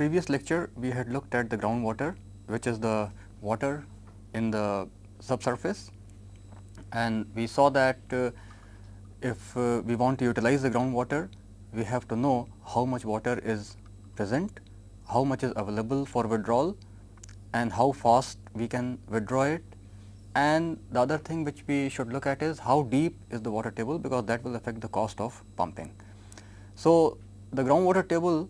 Previous lecture, we had looked at the groundwater, which is the water in the subsurface and we saw that uh, if uh, we want to utilize the groundwater, we have to know how much water is present, how much is available for withdrawal and how fast we can withdraw it. And the other thing which we should look at is how deep is the water table because that will affect the cost of pumping. So, the groundwater table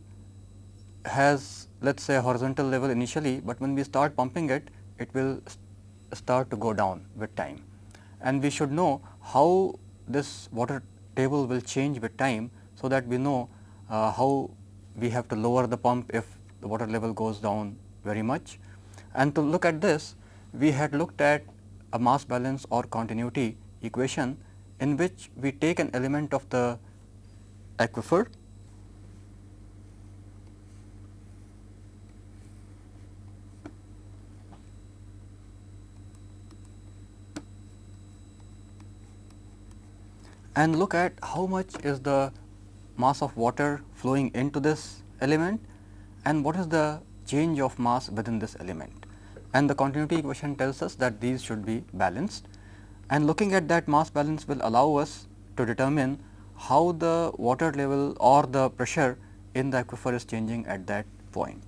has let us say a horizontal level initially, but when we start pumping it, it will start to go down with time. And we should know how this water table will change with time, so that we know uh, how we have to lower the pump if the water level goes down very much. And to look at this, we had looked at a mass balance or continuity equation in which we take an element of the aquifer and look at how much is the mass of water flowing into this element and what is the change of mass within this element. And the continuity equation tells us that these should be balanced and looking at that mass balance will allow us to determine how the water level or the pressure in the aquifer is changing at that point.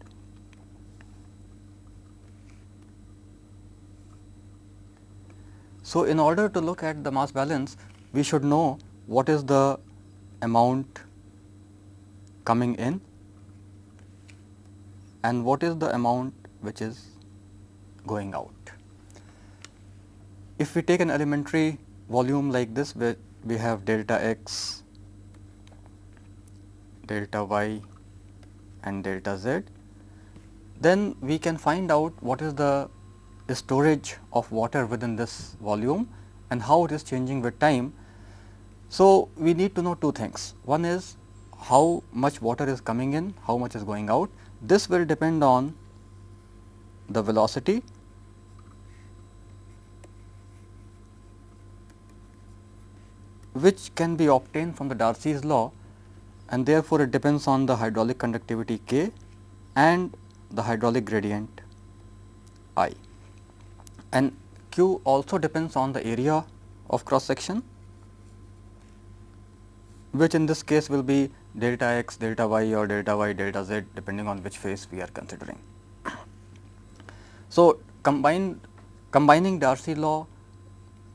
So, in order to look at the mass balance, we should know what is the amount coming in and what is the amount which is going out. If we take an elementary volume like this where we have delta x, delta y and delta z, then we can find out what is the storage of water within this volume and how it is changing with time. So, we need to know two things. One is how much water is coming in, how much is going out. This will depend on the velocity which can be obtained from the Darcy's law and therefore, it depends on the hydraulic conductivity K and the hydraulic gradient I and Q also depends on the area of cross section which in this case will be delta x, delta y or delta y, delta z depending on which phase we are considering. So, combining Darcy law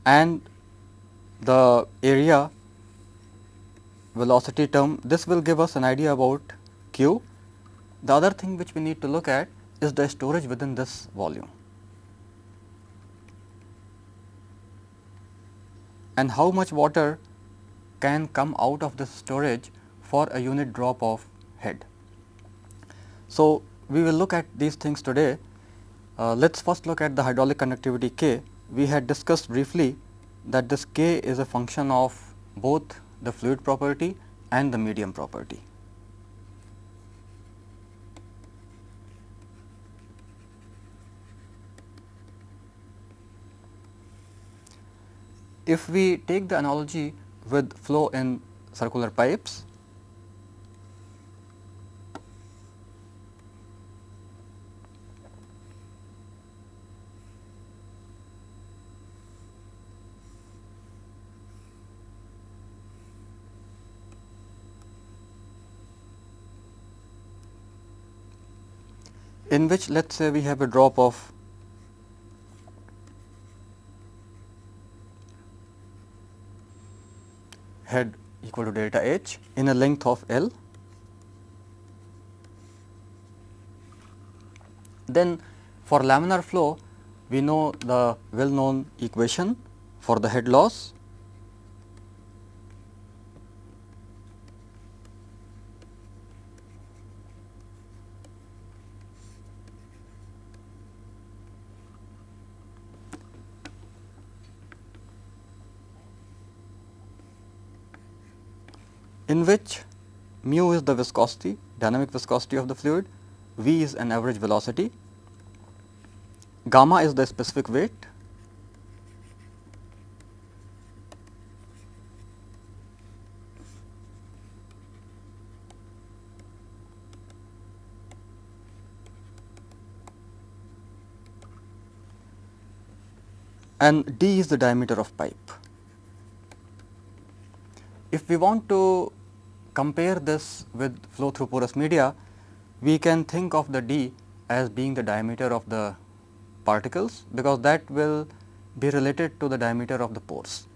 and the area velocity term, this will give us an idea about q. The other thing which we need to look at is the storage within this volume. and how much water can come out of the storage for a unit drop of head. So, we will look at these things today. Uh, Let us first look at the hydraulic conductivity K. We had discussed briefly that this K is a function of both the fluid property and the medium property. If we take the analogy with flow in circular pipes, in which let us say we have a drop of head equal to delta H in a length of L. Then for laminar flow we know the well known equation for the head loss which mu is the viscosity, dynamic viscosity of the fluid, v is an average velocity, gamma is the specific weight, and d is the diameter of pipe. If we want to compare this with flow through porous media, we can think of the d as being the diameter of the particles, because that will be related to the diameter of the pores.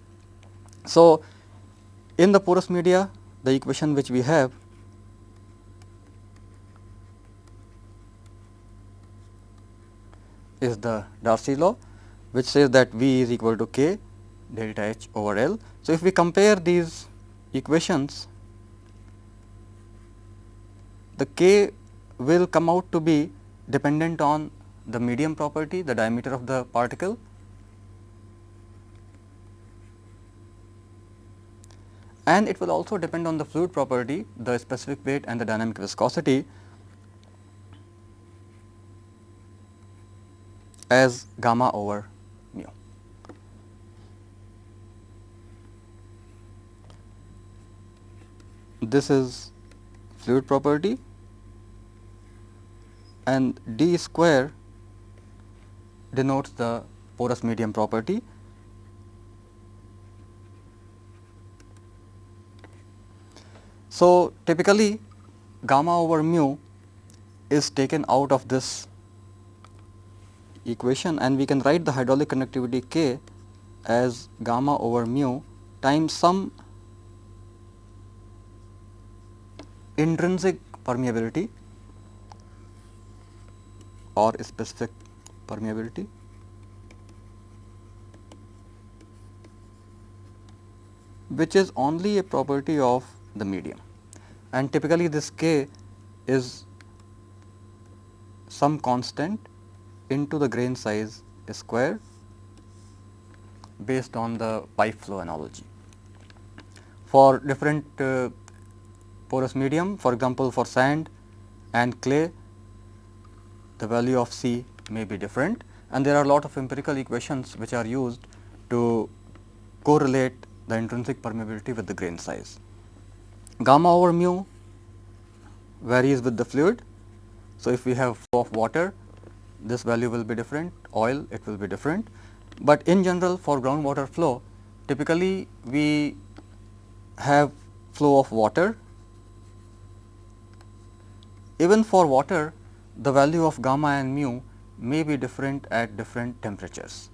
So, in the porous media the equation which we have is the Darcy law which says that V is equal to K delta H over L. So, if we compare these equations the K will come out to be dependent on the medium property the diameter of the particle and it will also depend on the fluid property, the specific weight and the dynamic viscosity as gamma over mu. This is fluid property and d square denotes the porous medium property. So, typically gamma over mu is taken out of this equation and we can write the hydraulic conductivity K as gamma over mu times some intrinsic permeability or specific permeability which is only a property of the medium and typically this k is some constant into the grain size square based on the pipe flow analogy. For different uh, porous medium for example, for sand and clay the value of C may be different and there are a lot of empirical equations which are used to correlate the intrinsic permeability with the grain size gamma over mu varies with the fluid. So, if we have flow of water this value will be different, oil it will be different, but in general for groundwater flow typically we have flow of water. Even for water the value of gamma and mu may be different at different temperatures.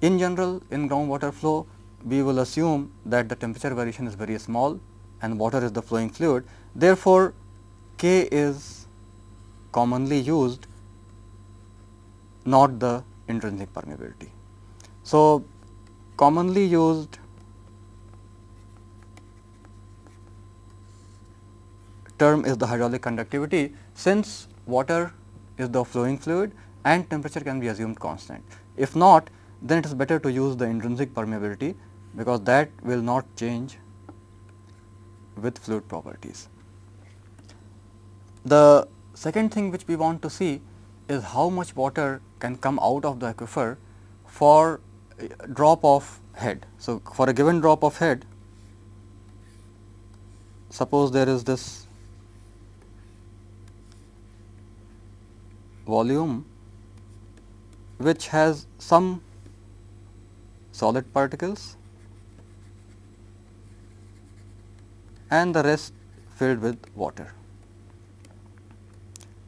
In general in groundwater flow we will assume that the temperature variation is very small and water is the flowing fluid. Therefore, K is commonly used not the intrinsic permeability. So, commonly used term is the hydraulic conductivity since water is the flowing fluid and temperature can be assumed constant. If not then it is better to use the intrinsic permeability because that will not change with fluid properties. The second thing which we want to see is how much water can come out of the aquifer for drop of head. So, for a given drop of head, suppose there is this volume which has some solid particles and the rest filled with water.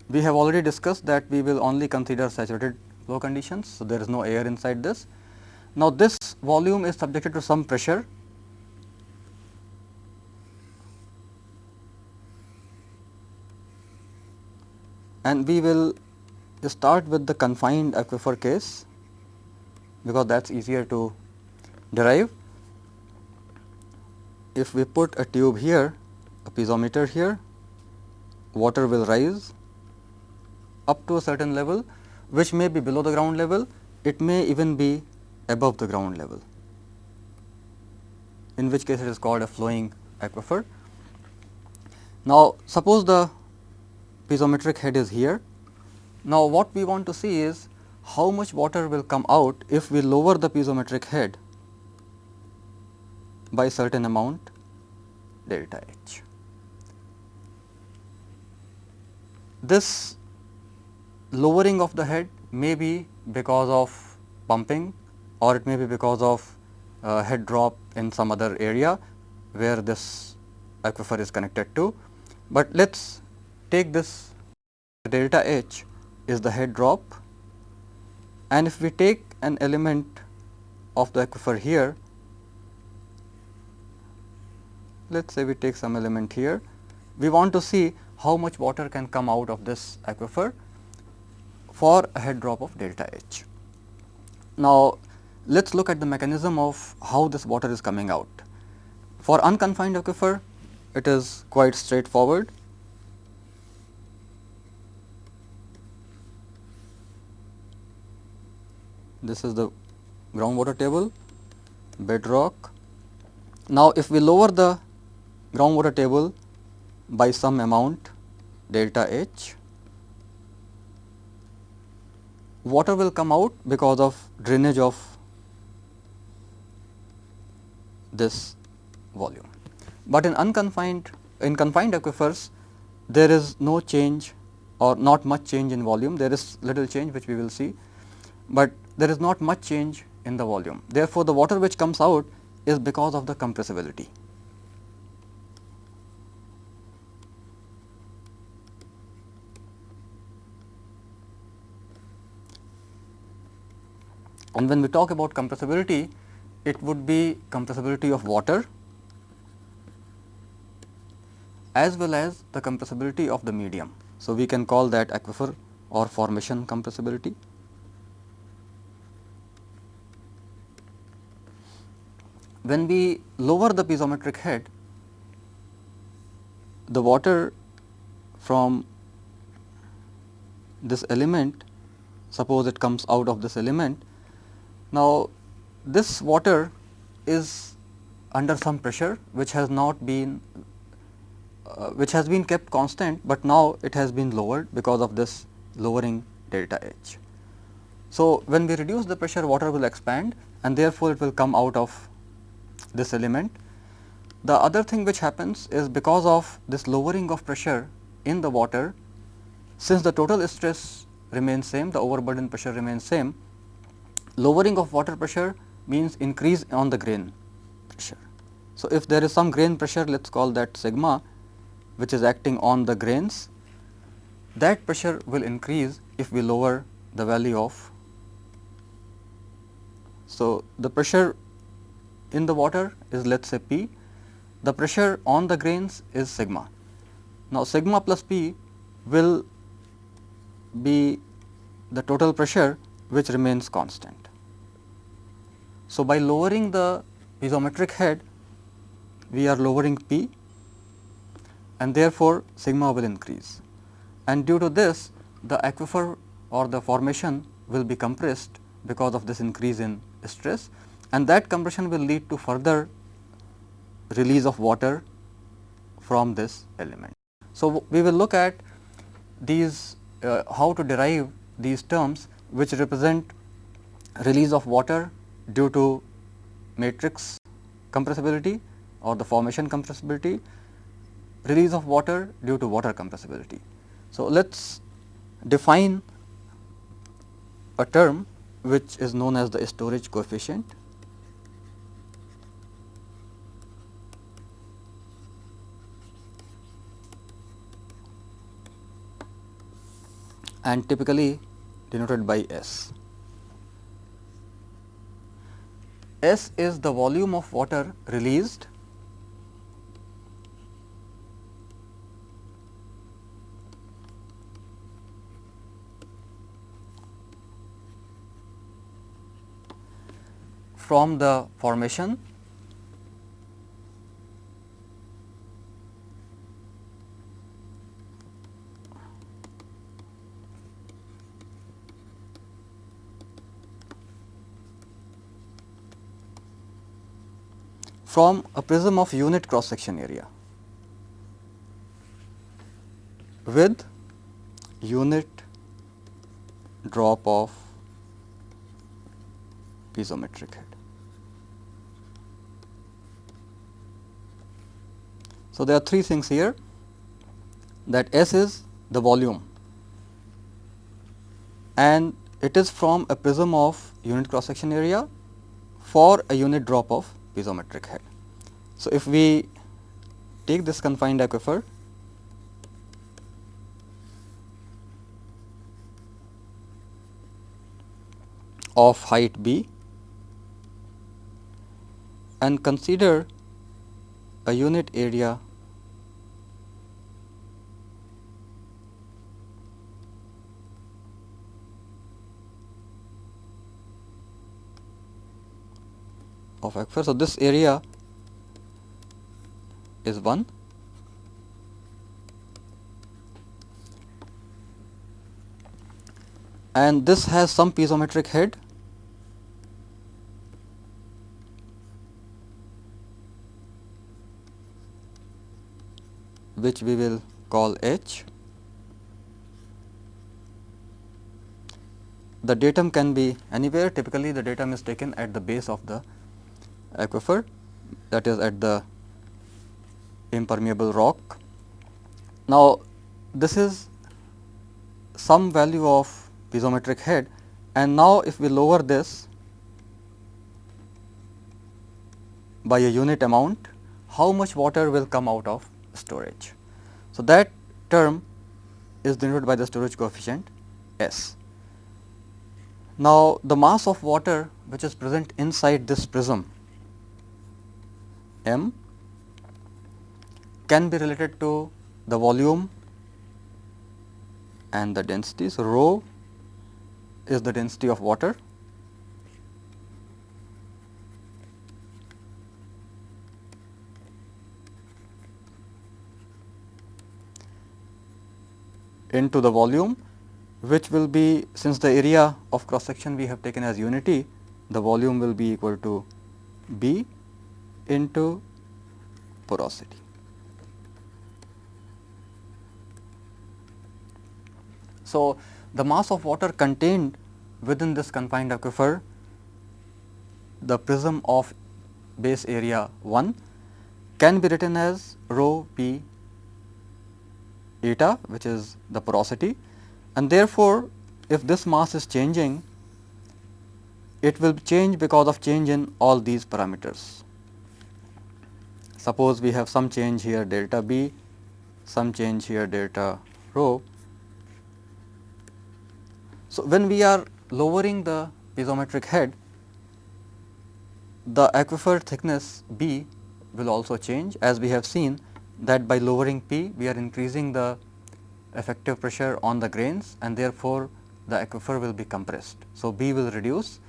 We have already discussed that we will only consider saturated flow conditions. So, there is no air inside this. Now, this volume is subjected to some pressure and we will start with the confined aquifer case because that is easier to derive if we put a tube here, a piezometer here, water will rise up to a certain level which may be below the ground level, it may even be above the ground level, in which case it is called a flowing aquifer. Now, suppose the piezometric head is here. Now, what we want to see is how much water will come out if we lower the piezometric head by certain amount delta H. This lowering of the head may be because of pumping or it may be because of uh, head drop in some other area where this aquifer is connected to. But let us take this delta H is the head drop and if we take an element of the aquifer here, let us say we take some element here, we want to see how much water can come out of this aquifer for a head drop of delta H. Now, let us look at the mechanism of how this water is coming out. For unconfined aquifer, it is quite straightforward. This is the groundwater table, bedrock. Now, if we lower the groundwater table by some amount delta H, water will come out because of drainage of this volume. But in unconfined in confined aquifers there is no change or not much change in volume there is little change which we will see, but there is not much change in the volume. Therefore, the water which comes out is because of the compressibility. And when we talk about compressibility, it would be compressibility of water as well as the compressibility of the medium. So, we can call that aquifer or formation compressibility. When we lower the piezometric head, the water from this element, suppose it comes out of this element. Now, this water is under some pressure which has not been uh, which has been kept constant, but now it has been lowered because of this lowering delta H. So, when we reduce the pressure water will expand and therefore, it will come out of this element. The other thing which happens is because of this lowering of pressure in the water, since the total stress remains same, the overburden pressure remains same, lowering of water pressure means increase on the grain pressure. So, if there is some grain pressure let us call that sigma which is acting on the grains, that pressure will increase if we lower the value of. So, the pressure in the water is let us say P, the pressure on the grains is sigma. Now, sigma plus P will be the total pressure which remains constant. So, by lowering the piezometric head, we are lowering P and therefore, sigma will increase. And due to this, the aquifer or the formation will be compressed because of this increase in stress and that compression will lead to further release of water from this element. So, we will look at these uh, how to derive these terms which represent release of water due to matrix compressibility or the formation compressibility, release of water due to water compressibility. So, let us define a term which is known as the storage coefficient. And typically denoted by S. S is the volume of water released from the formation from a prism of unit cross section area with unit drop of piezometric head. So, there are three things here that S is the volume and it is from a prism of unit cross section area for a unit drop of piezometric head. So, if we take this confined aquifer of height b and consider a unit area of aquifer. So, this area is 1 and this has some piezometric head which we will call H. The datum can be anywhere typically the datum is taken at the base of the aquifer that is at the impermeable rock. Now, this is some value of piezometric head and now if we lower this by a unit amount, how much water will come out of storage. So, that term is denoted by the storage coefficient S. Now, the mass of water which is present inside this prism M can be related to the volume and the density. So, rho is the density of water into the volume which will be since the area of cross section we have taken as unity the volume will be equal to B into porosity. So, the mass of water contained within this confined aquifer the prism of base area 1 can be written as rho p eta which is the porosity and therefore, if this mass is changing it will change because of change in all these parameters. Suppose we have some change here delta B, some change here delta rho. So, when we are lowering the piezometric head, the aquifer thickness B will also change as we have seen that by lowering P we are increasing the effective pressure on the grains and therefore, the aquifer will be compressed. So, B will reduce.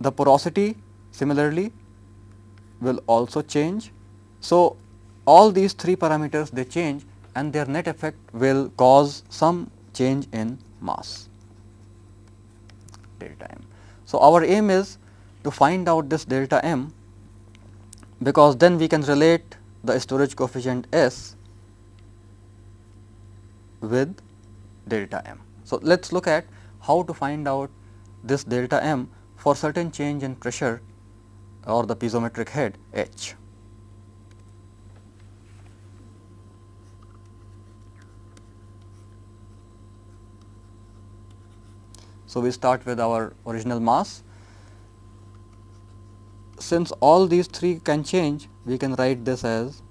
The porosity similarly will also change. So, all these three parameters they change and their net effect will cause some change in mass delta m. So, our aim is to find out this delta m because then we can relate the storage coefficient S with delta m. So, let us look at how to find out this delta m for certain change in pressure or the piezometric head H. So, we start with our original mass. Since all these three can change, we can write this as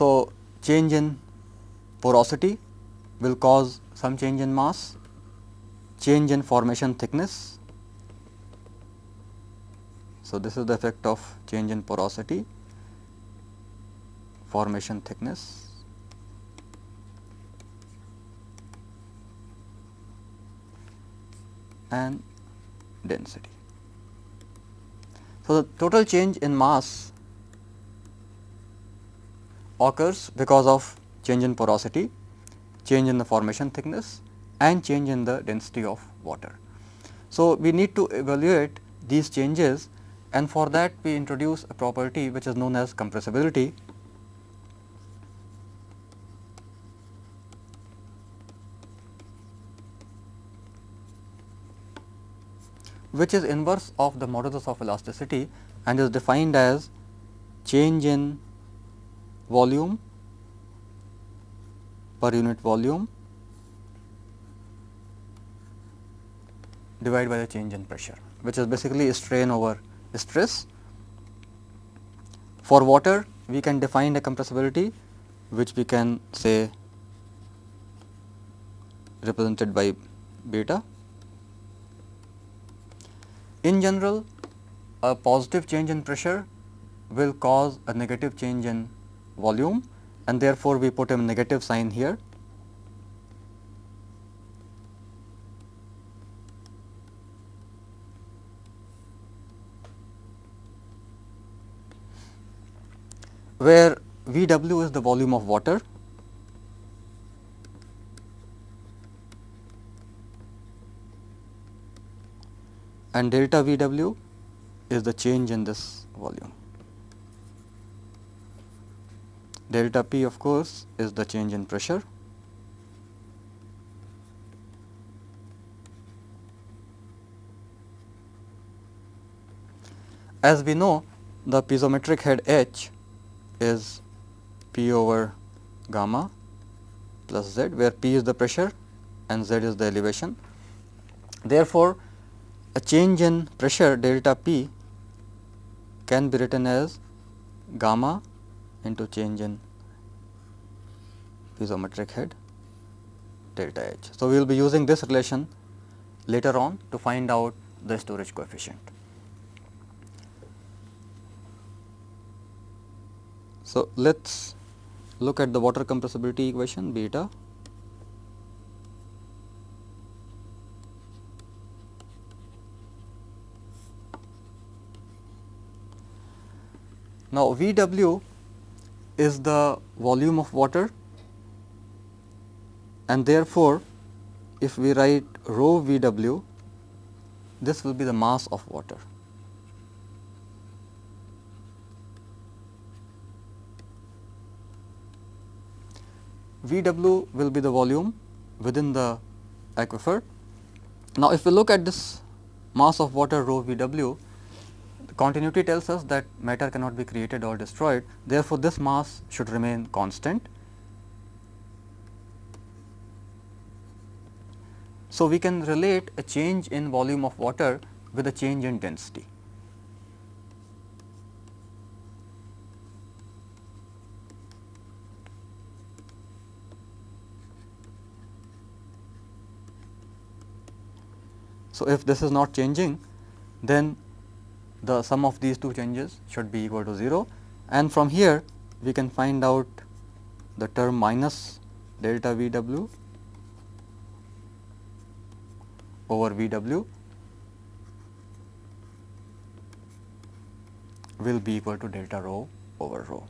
So, change in porosity will cause some change in mass, change in formation thickness. So, this is the effect of change in porosity, formation thickness. and density. So, the total change in mass occurs because of change in porosity, change in the formation thickness and change in the density of water. So, we need to evaluate these changes and for that we introduce a property which is known as compressibility. which is inverse of the modulus of elasticity and is defined as change in volume per unit volume divided by the change in pressure which is basically strain over stress. For water we can define the compressibility which we can say represented by beta. In general a positive change in pressure will cause a negative change in volume and therefore, we put a negative sign here. where V w is the volume of water and delta V w is the change in this volume. Delta P of course is the change in pressure. As we know the piezometric head H is P over gamma plus Z where P is the pressure and Z is the elevation. Therefore, a change in pressure delta P can be written as gamma into change in piezometric head delta H. So, we will be using this relation later on to find out the storage coefficient. So, let us look at the water compressibility equation beta Now, V w is the volume of water and therefore, if we write rho V w, this will be the mass of water. V w will be the volume within the aquifer. Now, if we look at this mass of water rho V w, continuity tells us that matter cannot be created or destroyed. Therefore, this mass should remain constant. So, we can relate a change in volume of water with a change in density. So, if this is not changing then the sum of these two changes should be equal to 0 and from here we can find out the term minus delta V w over V w will be equal to delta rho over rho.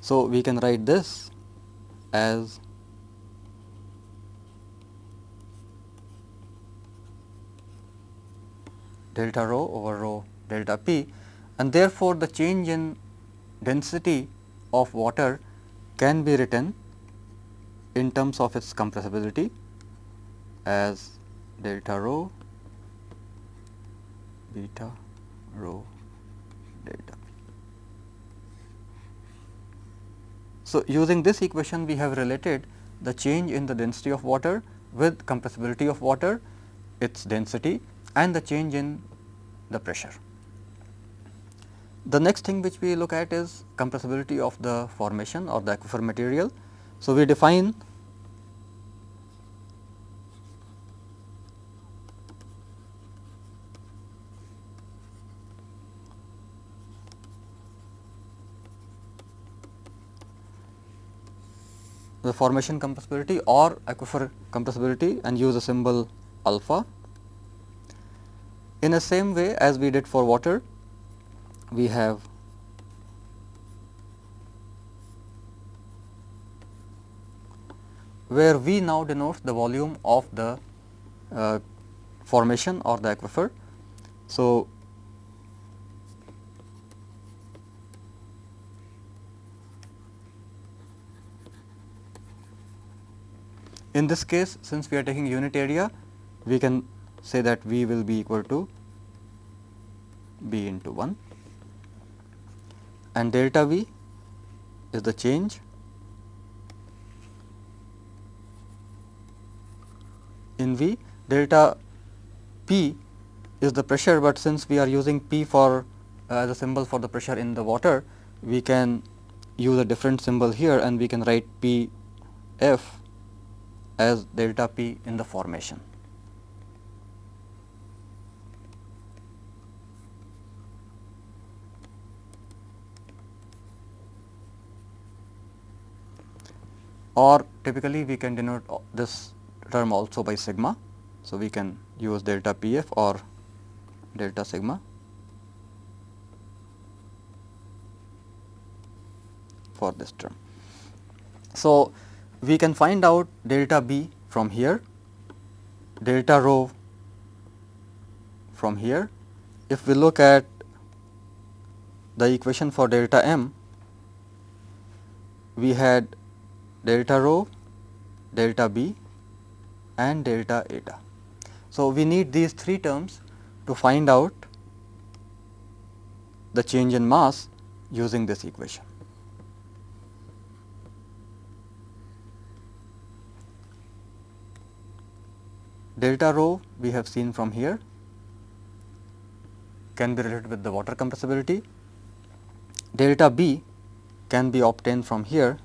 So, we can write this as delta rho over rho delta p and therefore, the change in density of water can be written in terms of its compressibility as delta rho beta rho delta p. So, using this equation we have related the change in the density of water with compressibility of water, its density and the change in the pressure. The next thing which we look at is compressibility of the formation or the aquifer material. So, we define the formation compressibility or aquifer compressibility and use a symbol alpha in the same way as we did for water, we have where V now denotes the volume of the uh, formation or the aquifer. So, in this case since we are taking unit area we can say that V will be equal to B into 1 and delta V is the change in V delta P is the pressure, but since we are using P for uh, as a symbol for the pressure in the water, we can use a different symbol here and we can write P F as delta P in the formation. Or typically we can denote this term also by sigma. So, we can use delta P f or delta sigma for this term. So, we can find out delta B from here, delta rho from here. If we look at the equation for delta m, we had delta rho, delta B and delta eta. So, we need these three terms to find out the change in mass using this equation. Delta rho we have seen from here can be related with the water compressibility. Delta B can be obtained from here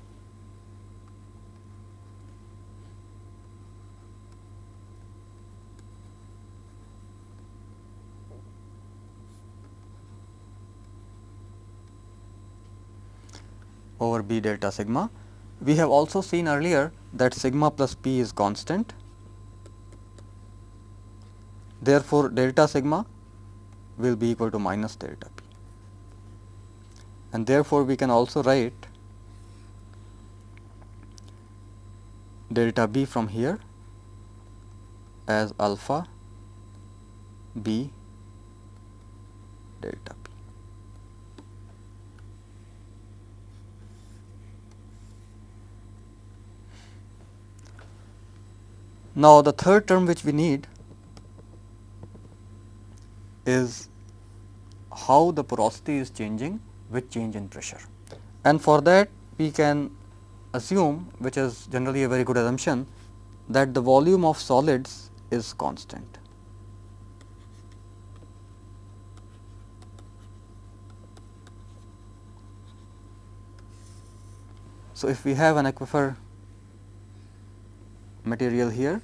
over B delta sigma. We have also seen earlier that sigma plus P is constant. Therefore, delta sigma will be equal to minus delta P and therefore, we can also write delta B from here as alpha B delta Now, the third term which we need is how the porosity is changing with change in pressure. And for that we can assume which is generally a very good assumption that the volume of solids is constant. So, if we have an aquifer material here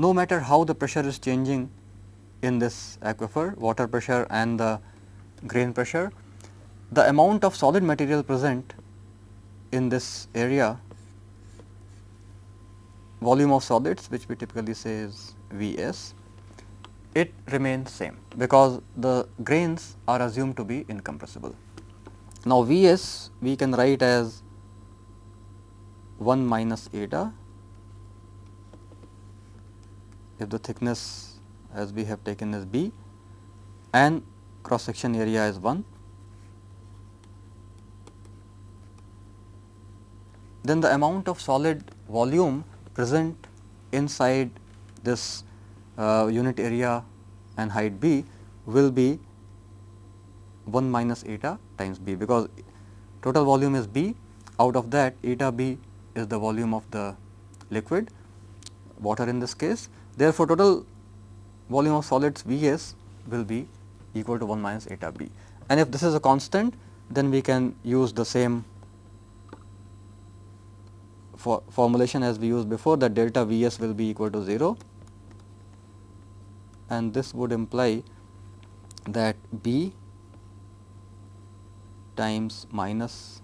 no matter how the pressure is changing in this aquifer, water pressure and the grain pressure, the amount of solid material present in this area volume of solids which we typically say is V s, it remains same because the grains are assumed to be incompressible. Now, V s we can write as 1 minus eta if the thickness as we have taken as b and cross section area is 1 then the amount of solid volume present inside this uh, unit area and height b will be 1 minus eta times b because total volume is b. Out of that eta b is the volume of the liquid water in this case Therefore, total volume of solids V s will be equal to 1 minus eta b. And if this is a constant then we can use the same for formulation as we used before that delta V s will be equal to 0 and this would imply that B times minus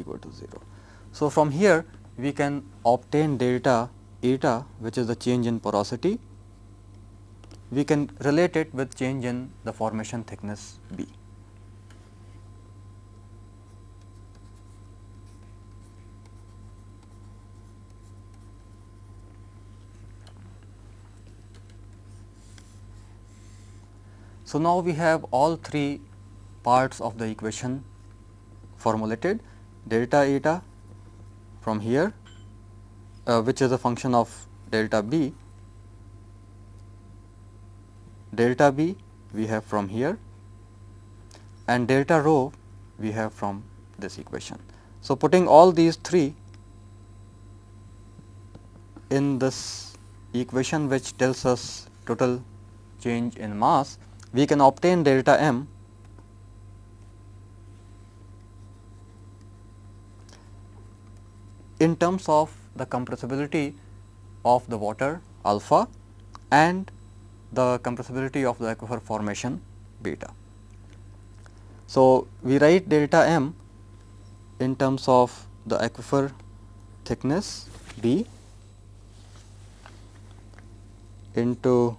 equal to 0. So, from here we can obtain delta eta which is the change in porosity, we can relate it with change in the formation thickness B. So, now we have all three parts of the equation formulated delta eta from here uh, which is a function of delta b, delta b we have from here and delta rho we have from this equation. So, putting all these three in this equation which tells us total change in mass, we can obtain delta m in terms of the compressibility of the water alpha and the compressibility of the aquifer formation beta. So, we write delta m in terms of the aquifer thickness b into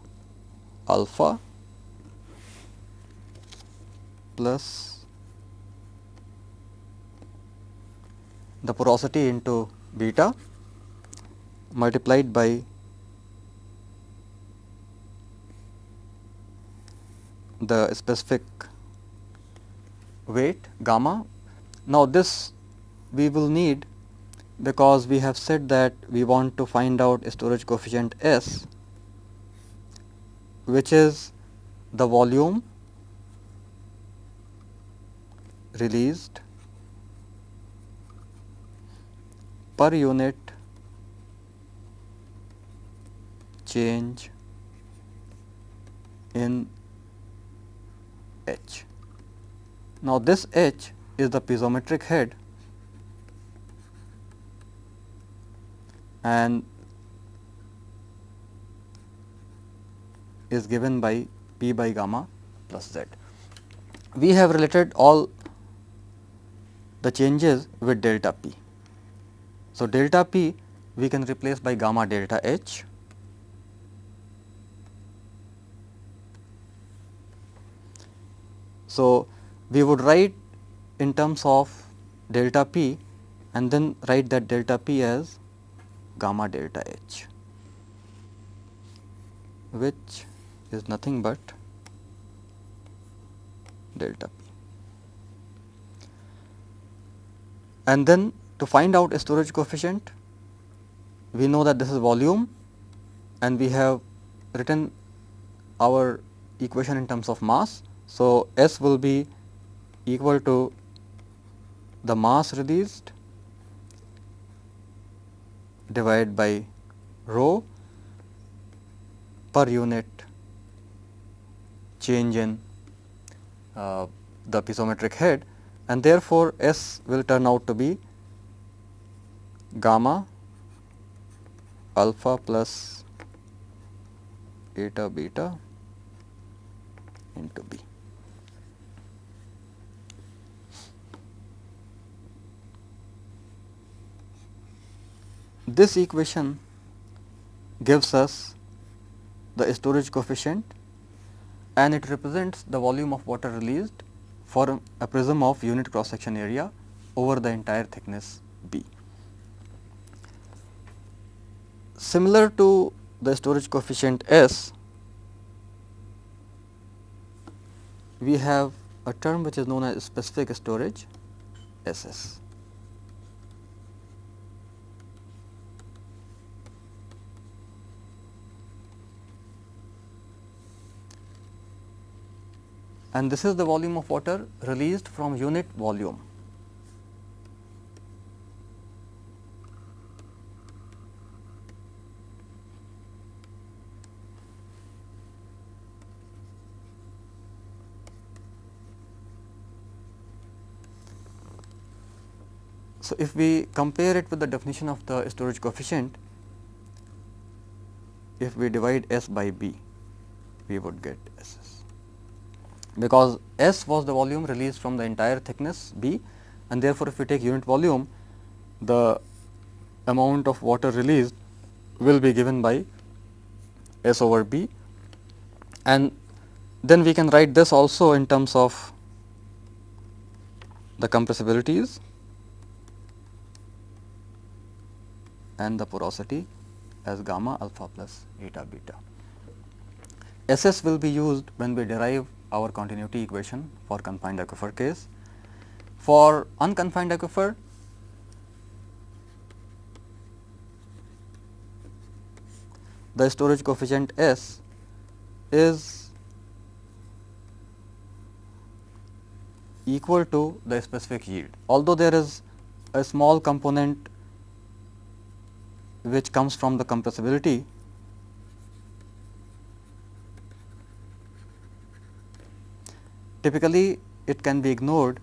alpha plus the porosity into beta multiplied by the specific weight gamma. Now, this we will need because we have said that we want to find out storage coefficient S which is the volume released per unit change in H. Now, this H is the piezometric head and is given by P by gamma plus Z. We have related all the changes with delta P. So, delta P we can replace by gamma delta H So, we would write in terms of delta p and then write that delta p as gamma delta h which is nothing but delta p. And then to find out a storage coefficient, we know that this is volume and we have written our equation in terms of mass. So, S will be equal to the mass released divided by rho per unit change in uh, the piezometric head and therefore, S will turn out to be gamma alpha plus eta beta into B. This equation gives us the storage coefficient and it represents the volume of water released for a prism of unit cross section area over the entire thickness B. Similar to the storage coefficient S, we have a term which is known as specific storage S s. and this is the volume of water released from unit volume. So, if we compare it with the definition of the storage coefficient, if we divide S by B, we would get S because S was the volume released from the entire thickness B and therefore, if we take unit volume the amount of water released will be given by S over B. And then we can write this also in terms of the compressibilities and the porosity as gamma alpha plus eta beta. SS will be used when we derive our continuity equation for confined aquifer case. For unconfined aquifer, the storage coefficient S is equal to the specific yield. Although there is a small component which comes from the compressibility, typically it can be ignored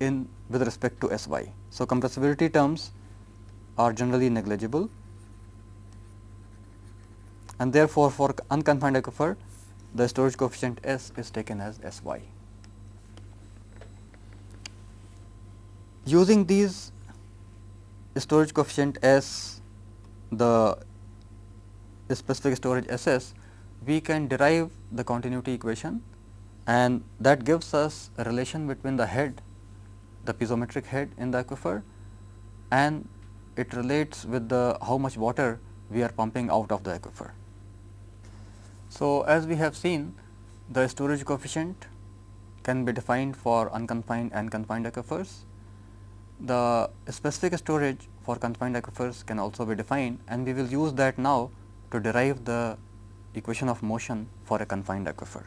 in with respect to S y. So, compressibility terms are generally negligible and therefore, for unconfined aquifer the storage coefficient S is taken as S y. Using these storage coefficient S, the specific storage S s, we can derive the continuity equation and that gives us a relation between the head, the piezometric head in the aquifer and it relates with the how much water we are pumping out of the aquifer. So, as we have seen the storage coefficient can be defined for unconfined and confined aquifers. The specific storage for confined aquifers can also be defined and we will use that now to derive the equation of motion for a confined aquifer.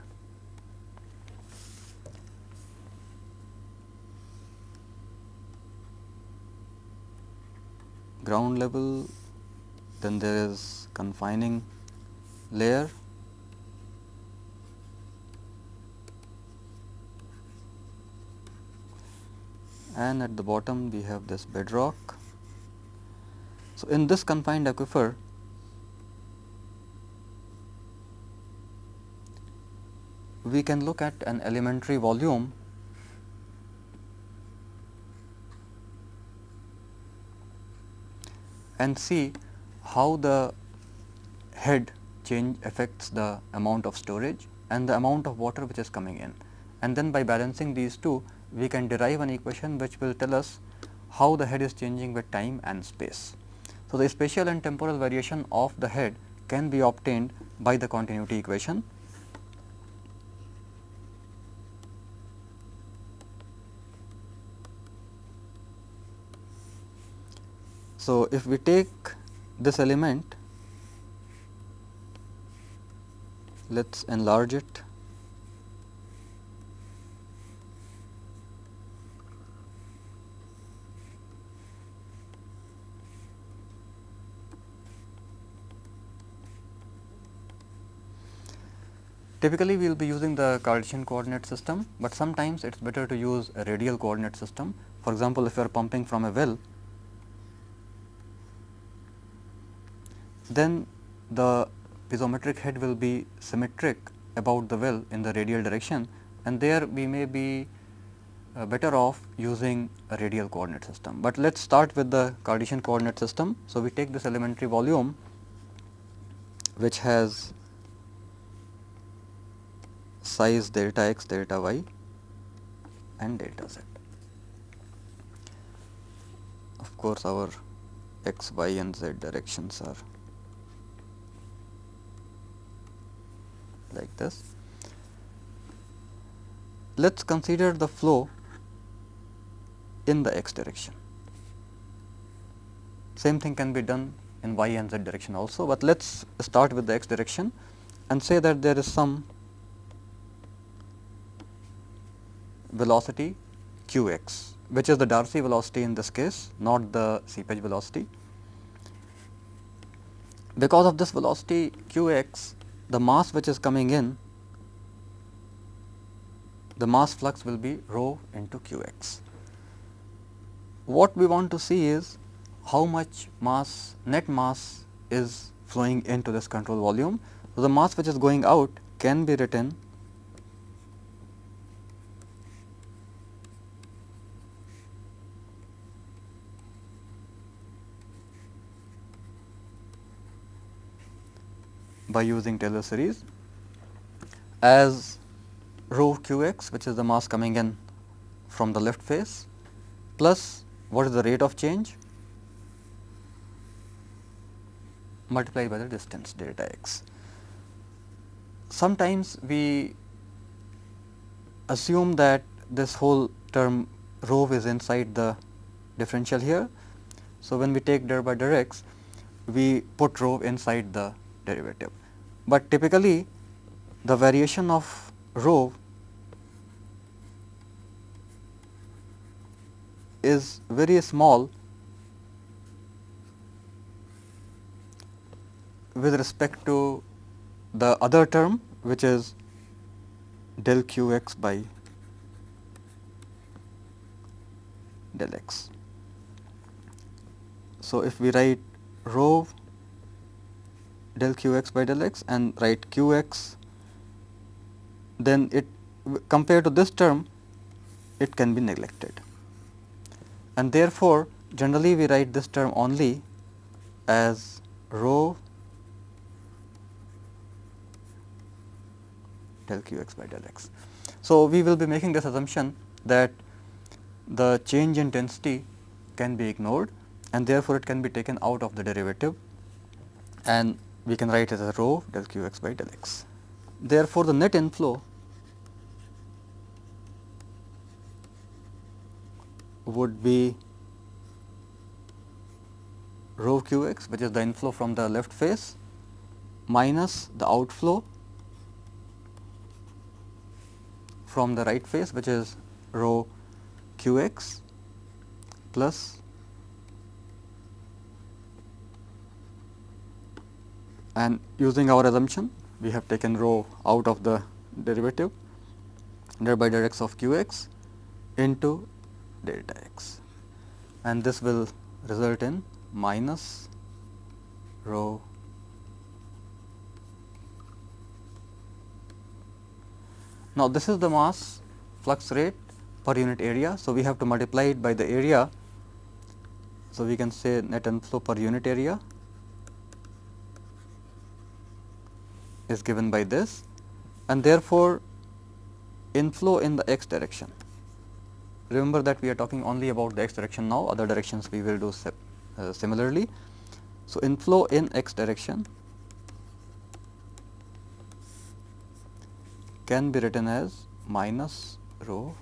ground level, then there is confining layer and at the bottom we have this bedrock. So, in this confined aquifer we can look at an elementary volume and see how the head change affects the amount of storage and the amount of water which is coming in. And then by balancing these two, we can derive an equation which will tell us how the head is changing with time and space. So, the spatial and temporal variation of the head can be obtained by the continuity equation So, if we take this element, let us enlarge it. Typically, we will be using the Cartesian coordinate system, but sometimes it is better to use a radial coordinate system. For example, if you are pumping from a well, then the piezometric head will be symmetric about the well in the radial direction and there we may be uh, better off using a radial coordinate system. But let us start with the Cartesian coordinate system. So, we take this elementary volume which has size delta x, delta y and delta z. Of course, our x, y and z directions are like this. Let us consider the flow in the x direction. Same thing can be done in y and z direction also, but let us start with the x direction and say that there is some velocity q x, which is the Darcy velocity in this case, not the seepage velocity. Because of this velocity q x, the mass which is coming in, the mass flux will be rho into q x. What we want to see is how much mass net mass is flowing into this control volume. So, the mass which is going out can be written by using Taylor series as rho q x which is the mass coming in from the left face plus what is the rate of change multiplied by the distance delta x. Sometimes we assume that this whole term rho is inside the differential here. So, when we take der by der x, we put rho inside the derivative, but typically the variation of rho is very small with respect to the other term which is del q x by del x. So, if we write rho del q x by del x and write q x, then it compared to this term it can be neglected. And therefore, generally we write this term only as rho del q x by del x. So, we will be making this assumption that the change in density can be ignored and therefore, it can be taken out of the derivative. And we can write it as rho del q x by del x. Therefore, the net inflow would be rho q x which is the inflow from the left face minus the outflow from the right face which is rho q x plus and using our assumption we have taken rho out of the derivative der by der x of q x into delta x and this will result in minus rho Now, this is the mass flux rate per unit area. So, we have to multiply it by the area. So, we can say net inflow per unit area is given by this and therefore, inflow in the x direction Remember that we are talking only about the x direction now, other directions we will do uh, similarly. So, inflow in x direction can be written as minus rho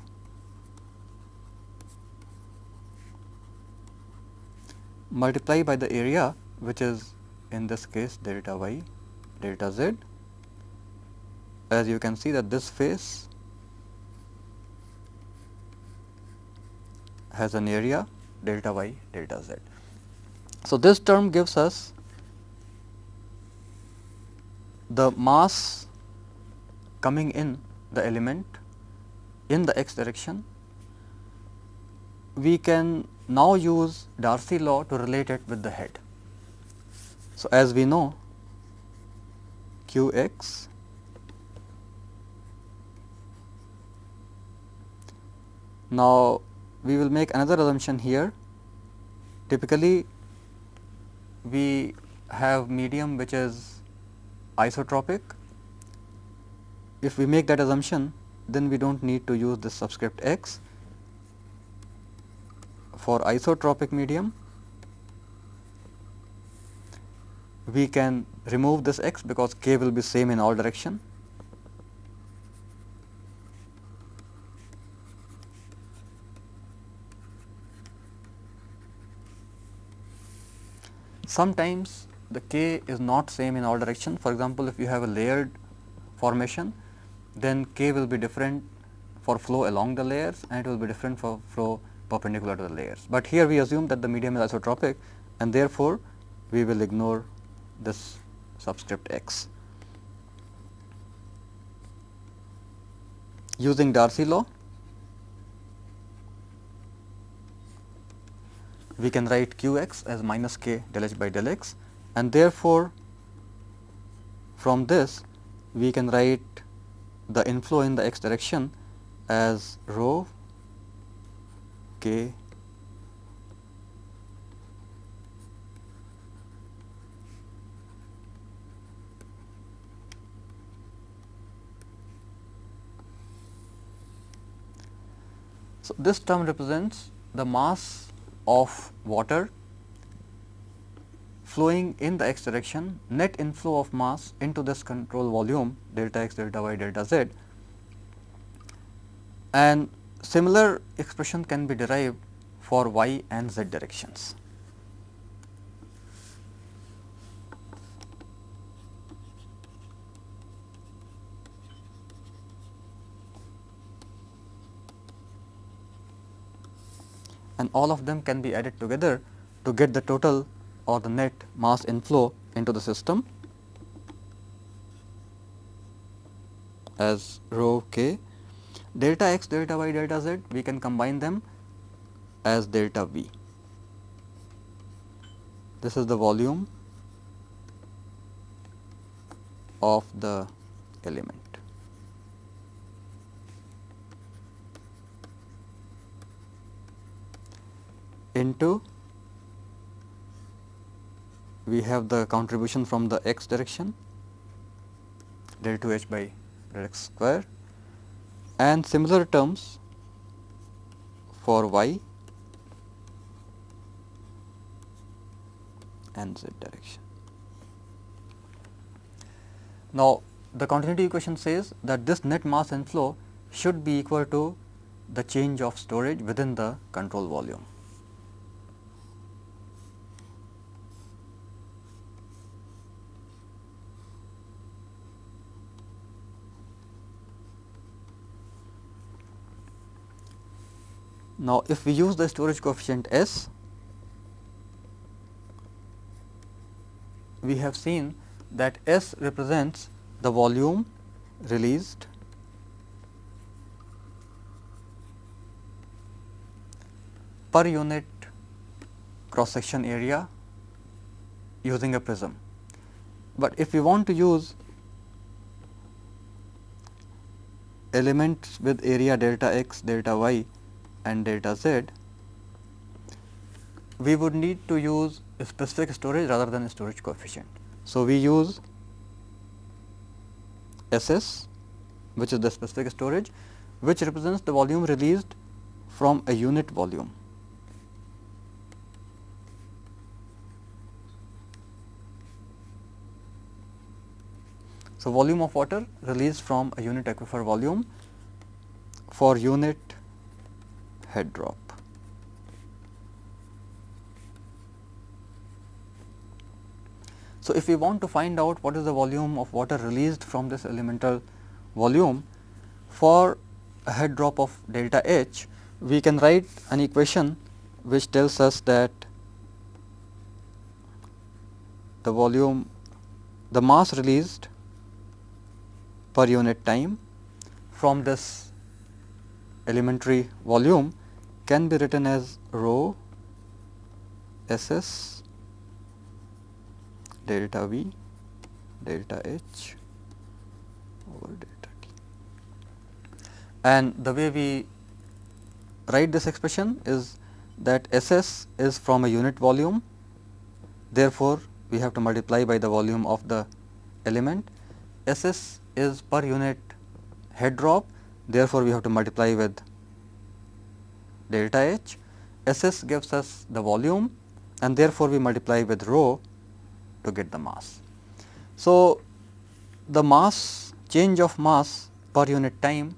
multiply by the area which is in this case delta y delta z as you can see that this face has an area delta y delta z. So, this term gives us the mass coming in the element in the x direction. We can now use Darcy law to relate it with the head. So, as we know q x now we will make another assumption here. Typically, we have medium which is isotropic. If we make that assumption, then we do not need to use this subscript x. For isotropic medium, we can remove this x because k will be same in all direction Sometimes the k is not same in all direction. For example, if you have a layered formation, then k will be different for flow along the layers and it will be different for flow perpendicular to the layers. But here we assume that the medium is isotropic and therefore, we will ignore this subscript x. Using Darcy law, we can write q x as minus k del h by del x and therefore, from this we can write the inflow in the x direction as rho k So, this term represents the mass of water flowing in the x direction net inflow of mass into this control volume delta x delta y delta z and similar expression can be derived for y and z directions. And all of them can be added together to get the total or the net mass inflow into the system as rho k. Delta x, delta y, delta z we can combine them as delta v. This is the volume of the element. Into we have the contribution from the x direction del 2 h by del x square and similar terms for y and z direction. Now, the continuity equation says that this net mass inflow should be equal to the change of storage within the control volume. Now, if we use the storage coefficient S, we have seen that S represents the volume released per unit cross section area using a prism. But if we want to use elements with area delta x, delta y and delta z, we would need to use specific storage rather than storage coefficient. So, we use S s which is the specific storage which represents the volume released from a unit volume. So, volume of water released from a unit aquifer volume for unit head drop. So, if we want to find out what is the volume of water released from this elemental volume for a head drop of delta H, we can write an equation which tells us that the volume the mass released per unit time from this elementary volume can be written as rho S s delta V delta H over delta T. And the way we write this expression is that S s is from a unit volume. Therefore, we have to multiply by the volume of the element. S s is per unit head drop. Therefore, we have to multiply with delta H, S s gives us the volume and therefore, we multiply with rho to get the mass. So, the mass change of mass per unit time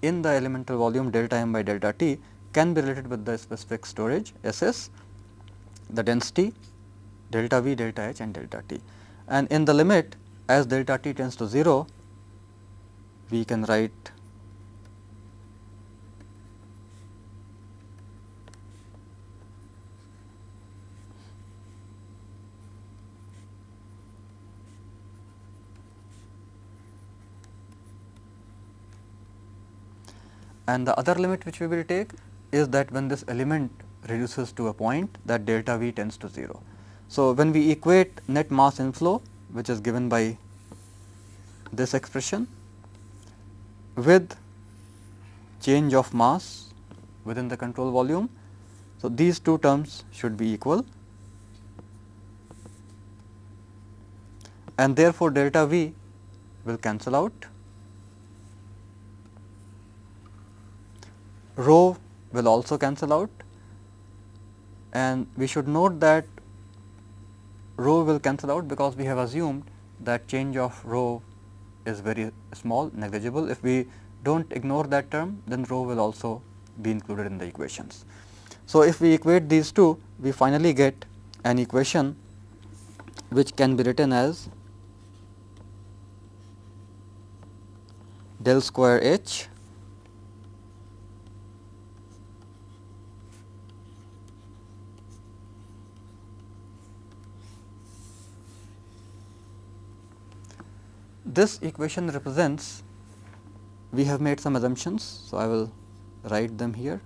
in the elemental volume delta m by delta t can be related with the specific storage S s, the density delta v, delta h and delta t. And in the limit as delta t tends to 0, we can write and the other limit which we will take is that when this element reduces to a point that delta V tends to 0. So, when we equate net mass inflow which is given by this expression with change of mass within the control volume. So, these two terms should be equal and therefore, delta V will cancel out rho will also cancel out and we should note that rho will cancel out because we have assumed that change of rho is very small negligible. If we do not ignore that term then rho will also be included in the equations. So, if we equate these two we finally get an equation which can be written as del square H this equation represents we have made some assumptions. So, I will write them here.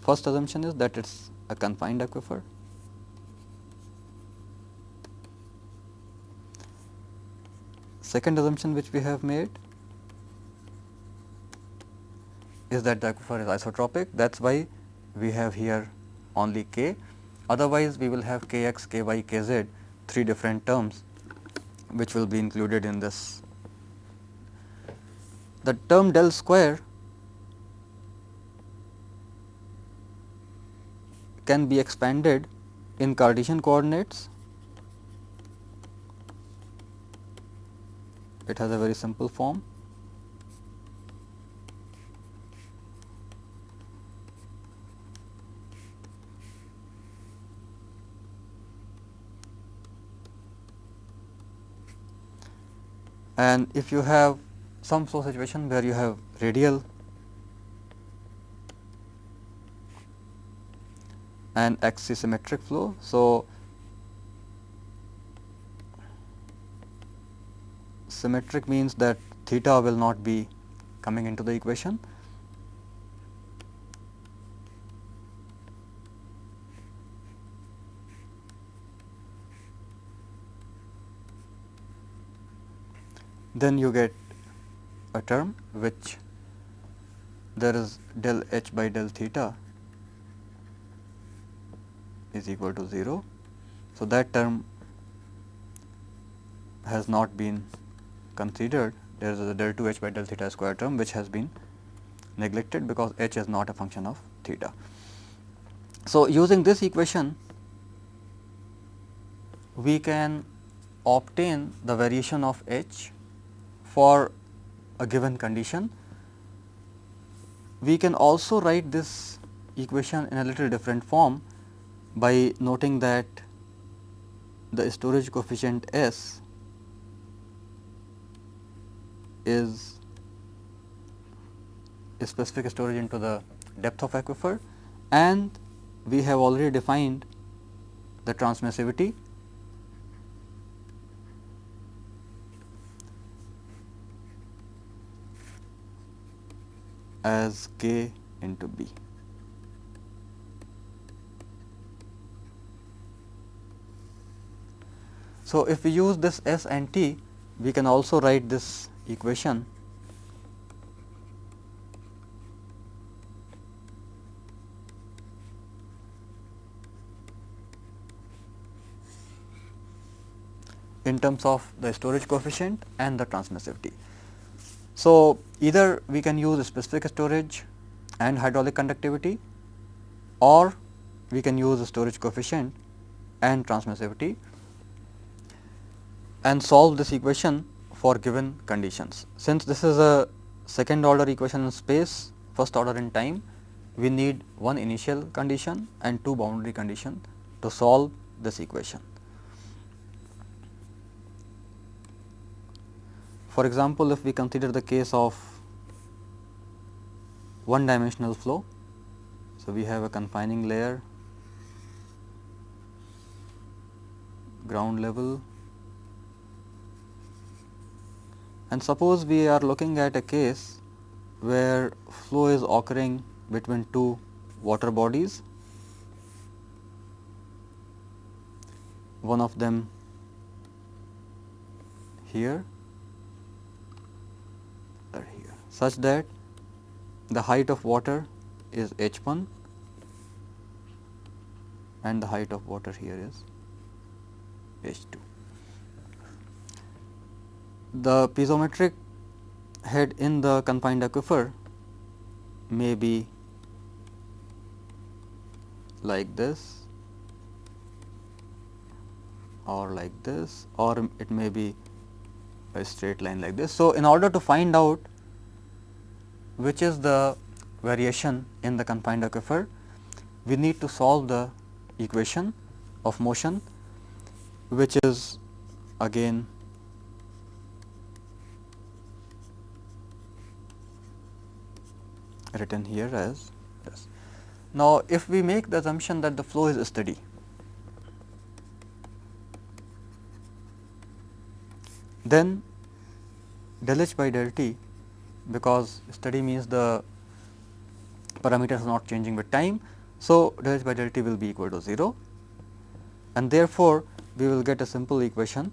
First assumption is that it is a confined aquifer. Second assumption which we have made is that the aquifer is isotropic that is why we have here only k otherwise we will have k x, k y, k z three different terms which will be included in this. The term del square can be expanded in Cartesian coordinates. It has a very simple form. And if you have some flow situation where you have radial and axisymmetric flow. So, symmetric means that theta will not be coming into the equation. Then you get a term which there is del h by del theta is equal to 0. So, that term has not been considered there is a del 2 h by del theta square term which has been neglected because h is not a function of theta. So, using this equation we can obtain the variation of h for a given condition. We can also write this equation in a little different form by noting that the storage coefficient S is a specific storage into the depth of aquifer and we have already defined the transmissivity as k into b. So, if we use this S and T, we can also write this equation in terms of the storage coefficient and the transmissivity. So, either we can use specific storage and hydraulic conductivity or we can use storage coefficient and transmissivity and solve this equation for given conditions. Since this is a second order equation in space, first order in time, we need one initial condition and two boundary condition to solve this equation. For example, if we consider the case of one dimensional flow, so we have a confining layer, ground level and suppose we are looking at a case where flow is occurring between two water bodies, one of them here such that the height of water is h 1 and the height of water here is h 2. The piezometric head in the confined aquifer may be like this or like this or it may be a straight line like this. So, in order to find out which is the variation in the confined aquifer, we need to solve the equation of motion which is again written here as this. Now, if we make the assumption that the flow is steady, then del h by del t because steady means the parameters are not changing with time. So, del h by del t will be equal to 0 and therefore, we will get a simple equation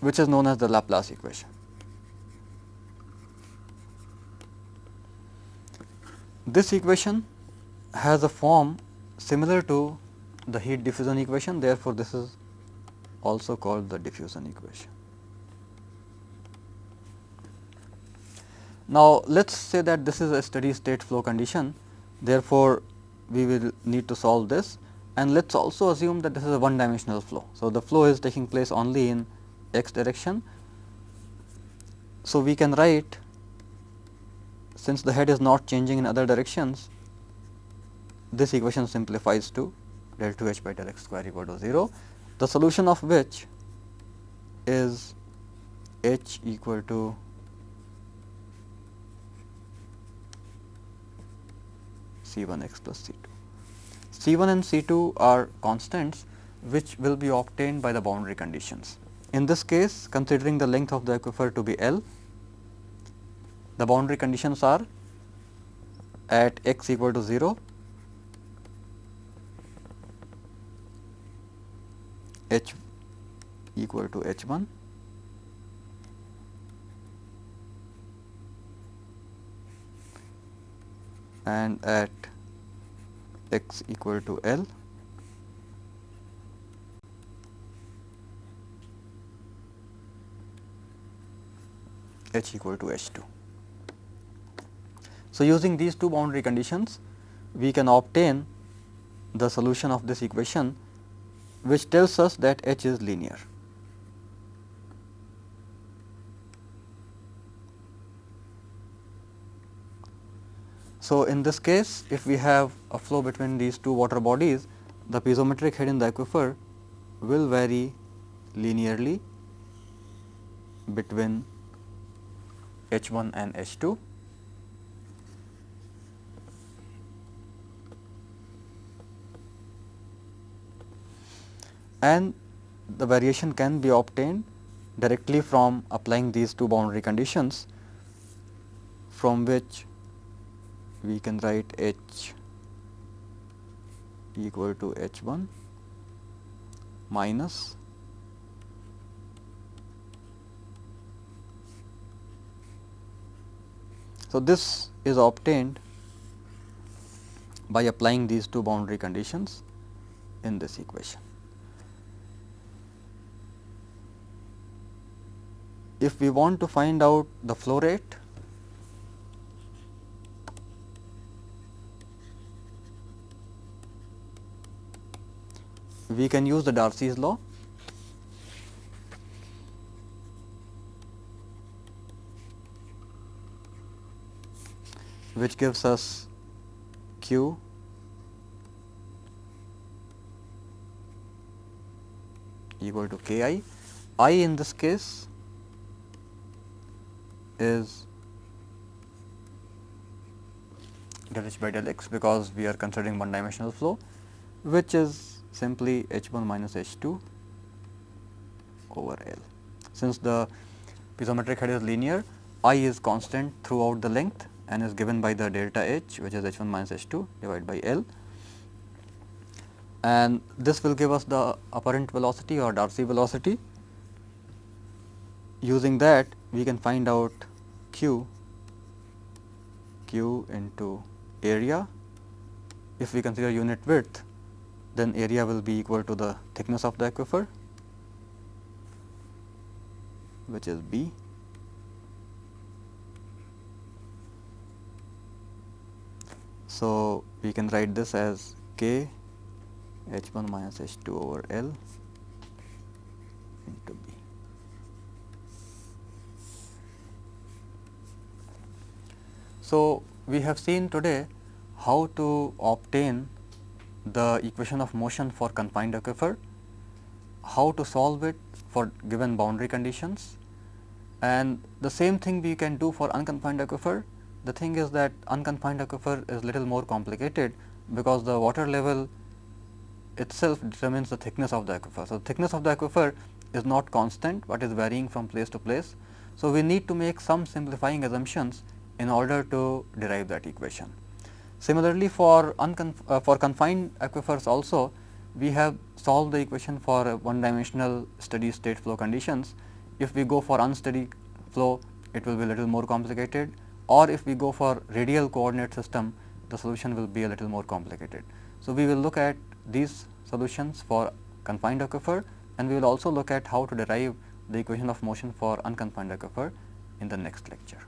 which is known as the Laplace equation. This equation has a form similar to the heat diffusion equation therefore, this is also called the diffusion equation. Now, let us say that this is a steady state flow condition therefore, we will need to solve this and let us also assume that this is a one dimensional flow. So, the flow is taking place only in x direction. So, we can write since the head is not changing in other directions, this equation simplifies to del 2 h by del x square equal to 0, the solution of which is h equal to C 1 x plus C 2. C 1 and C 2 are constants which will be obtained by the boundary conditions. In this case considering the length of the aquifer to be L, the boundary conditions are at x equal to 0, h equal to h 1 and at x equal to L h equal to h 2. So, using these two boundary conditions we can obtain the solution of this equation which tells us that h is linear. So, in this case if we have a flow between these two water bodies the piezometric head in the aquifer will vary linearly between H 1 and H 2. And the variation can be obtained directly from applying these two boundary conditions from which we can write H equal to H 1 minus So, this is obtained by applying these two boundary conditions in this equation. If we want to find out the flow rate, we can use the Darcy's law which gives us q equal to k i. i in this case is del h by del x because we are considering one dimensional flow which is simply h 1 minus h 2 over L. Since the piezometric head is linear, I is constant throughout the length and is given by the delta H which is H 1 minus H 2 divided by L and this will give us the apparent velocity or Darcy velocity. Using that we can find out Q, Q into area. If we consider unit width then area will be equal to the thickness of the aquifer which is B So, we can write this as k h 1 minus h 2 over L into B. So, we have seen today how to obtain the equation of motion for confined aquifer, how to solve it for given boundary conditions and the same thing we can do for unconfined aquifer. The thing is that unconfined aquifer is little more complicated because the water level itself determines the thickness of the aquifer. So, thickness of the aquifer is not constant, but is varying from place to place. So, we need to make some simplifying assumptions in order to derive that equation. Similarly, for, uh, for confined aquifers also we have solved the equation for one dimensional steady state flow conditions. If we go for unsteady flow it will be a little more complicated or if we go for radial coordinate system the solution will be a little more complicated. So, we will look at these solutions for confined aquifer and we will also look at how to derive the equation of motion for unconfined aquifer in the next lecture.